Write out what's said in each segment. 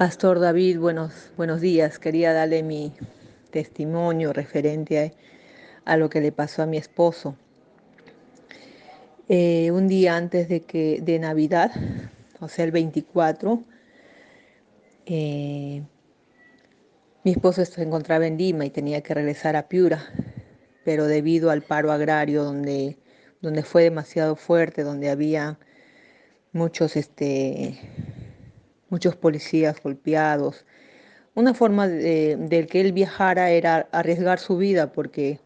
Pastor David, buenos, buenos días. Quería darle mi testimonio referente a, lo que le pasó a mi esposo. Eh, un día antes de, que, de Navidad, o sea, el 24, eh, mi esposo se encontraba en Lima y tenía que regresar a Piura, pero debido al paro agrario donde, donde fue demasiado fuerte, donde había muchos este, muchos policías golpeados. Una forma de, que él viajara era arriesgar su vida porque,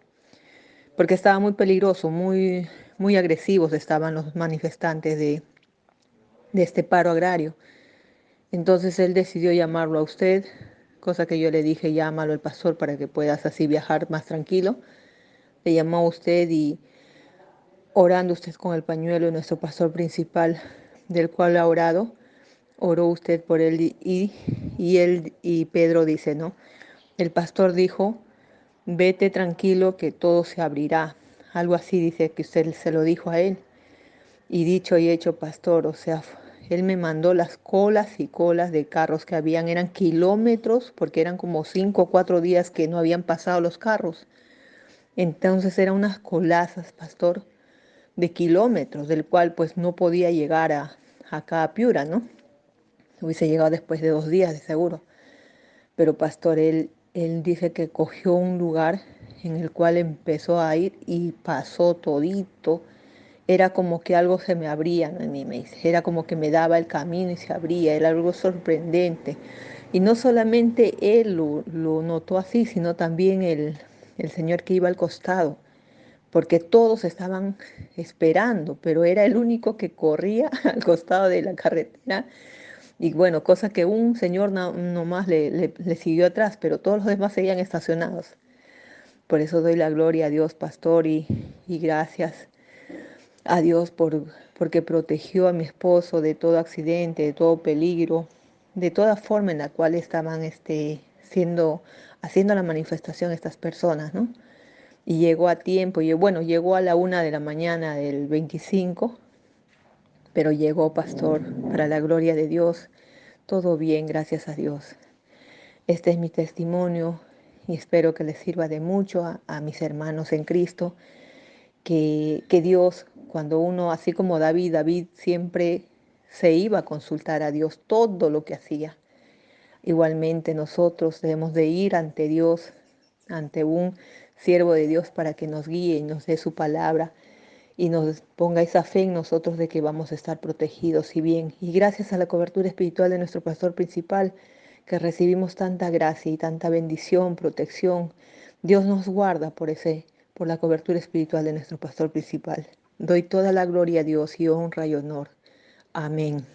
porque estaba muy peligroso, muy, muy agresivos estaban los manifestantes de, de este paro agrario. Entonces él decidió llamarlo a usted, cosa que yo le dije, llámalo al pastor para que puedas así viajar más tranquilo. Le llamó a usted y orando usted con el pañuelo, nuestro pastor principal, del cual ha orado, oró usted por él y, él y Pedro dice, ¿no? El pastor dijo, vete tranquilo que todo se abrirá. Algo así dice que usted se lo dijo a él. Y dicho y hecho, pastor, o sea, él me mandó las colas y colas de carros que habían, eran kilómetros, porque eran como cinco o cuatro días que no habían pasado los carros. Entonces eran unas colazas, pastor, de kilómetros, del cual pues no podía llegar a, acá a Piura, ¿no? Hubiese llegado después de dos días, de seguro. Pero pastor, él, él dice que cogió un lugar en el cual empezó a ir y pasó todito. Era como que algo se me abría en mí, me dice. Era como que me daba el camino y se abría. Era algo sorprendente. Y no solamente él lo, lo notó así, sino también el, el señor que iba al costado porque todos estaban esperando, pero era el único que corría al costado de la carretera y bueno, cosa que un señor nomás le, le, siguió atrás, pero todos los demás seguían estacionados. Por eso doy la gloria a Dios, pastor, y, y gracias a Dios por, porque protegió a mi esposo de todo accidente, de todo peligro, de toda forma en la cual estaban este, siendo, haciendo la manifestación estas personas, ¿no? Y llegó a tiempo, y bueno, llegó a la una de la mañana del 25 pero llegó, pastor, para la gloria de Dios, todo bien, gracias a Dios. Este es mi testimonio y espero que les sirva de mucho a, mis hermanos en Cristo, que, que Dios, cuando uno, así como David, David siempre se iba a consultar a Dios todo lo que hacía. Igualmente nosotros debemos de ir ante Dios, ante un siervo de Dios para que nos guíe y nos dé su palabra y nos ponga esa fe en nosotros de que vamos a estar protegidos y bien. Y gracias a la cobertura espiritual de nuestro pastor principal, que recibimos tanta gracia y tanta bendición, protección, Dios nos guarda por ese, por la cobertura espiritual de nuestro pastor principal. Doy toda la gloria a Dios y honra y honor. Amén.